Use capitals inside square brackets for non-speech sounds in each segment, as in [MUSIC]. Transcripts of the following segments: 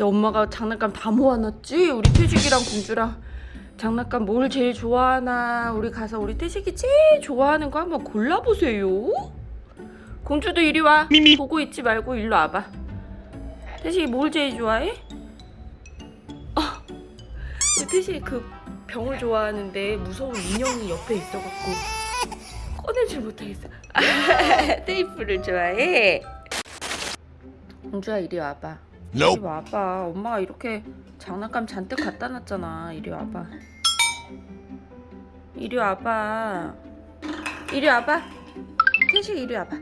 엄마가 장난감 다 모아놨지? 우리 태식이랑 공주랑 장난감 뭘 제일 좋아하나? 우리 가서 우리 태식이 제일 좋아하는 거 한번 골라보세요. 공주도 이리 와. 미미. 보고 있지 말고 일로 와봐. 태식이 뭘 제일 좋아해? 어, 태식이 그 병을 좋아하는데 무서운 인형이 옆에 있어갖고 꺼내질 못하겠어. [LAUGHS] 테이프를 좋아해. 공주야 이리 와봐 이리 Nope. 와봐. 엄마가 이렇게 장난감 잔뜩 갖다 놨잖아. 이리 와봐. 이리 와봐. 이리 와봐. 태식 이리 와봐.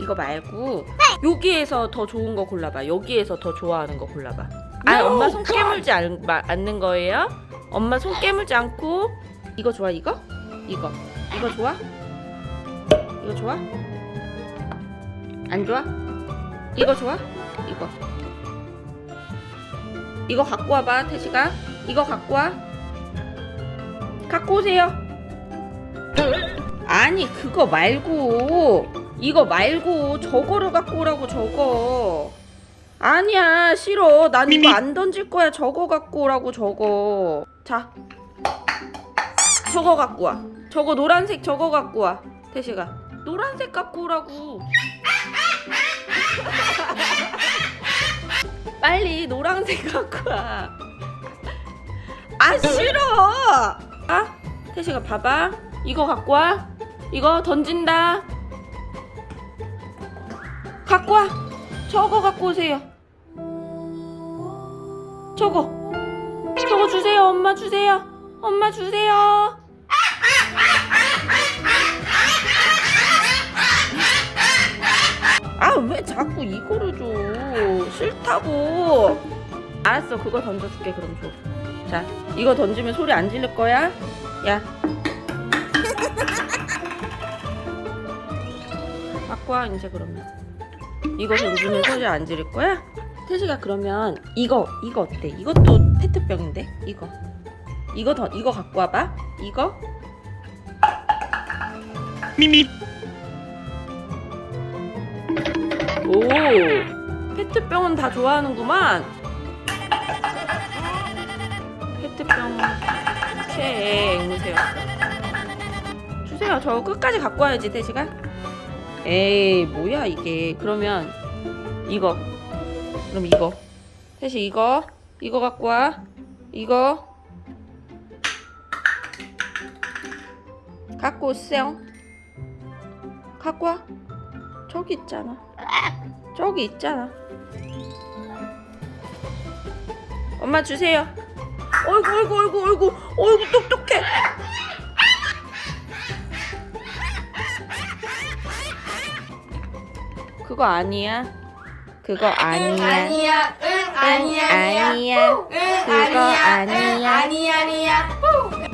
이거 말고 여기에서 더 좋은 거 골라봐. 여기에서 더 좋아하는 거 골라봐. 아, 엄마 손 깨물지 않, 마- 않는 거예요? 엄마 손 깨물지 않고 이거 좋아 이거? 이거 이거 좋아? 이거 좋아? 안 좋아? 이거 좋아? 이거. 이거 갖고 와봐 태식아. 이거 갖고 와. 갖고 오세요. 아니 그거 말고. 이거 말고 저거를 갖고 오라고 저거. 아니야 싫어. 난 이거. 안 던질 거야. 저거 갖고 오라고 저거. 자 저거 갖고 와. 저거 노란색 저거 갖고 와 태식아 노란색 갖고 오라고 [LAUGHS] 빨리 노란색 갖고 와. 아 싫어. 아 태식아 봐봐. 이거 갖고 와. 이거 던진다. 갖고 와. 저거 갖고 오세요. 저거. 저거 주세요. 엄마 주세요. 엄마 주세요. 자꾸 이거를 줘. 싫다고. 알았어 그거 던져줄게 그럼 줘자 이거 던지면 소리 안 지를 거야? 야. 갖고 와 이제 그러면. 이거 던지면 소리 안 지를 거야? 태식아 그러면 이거 이거 어때? 이것도 페트병인데 이거. 이거 더 이거 갖고 와봐. 이거. 미미. 오. 페트병은 다 좋아하는구만. 페트병 최애 앵무새였어 주세요. 저 끝까지 갖고 와야지 태식아 에이 뭐야 이게. 그러면 이거. 그럼 이거. 태식 이거. 이거 갖고 와. 이거. 갖고 오세요. 갖고 와. 저기 있잖아 저기 있잖아. 엄마 주세요. 어이구 어이구 어이구 어이구 어이구 똑똑해. 그거 아니야. 그거 아니야. 아니야, 응, 아니야, 아니야, 아니야. 응, 그거 아니야, 아니야. 응, 아니야, 아니야, 응,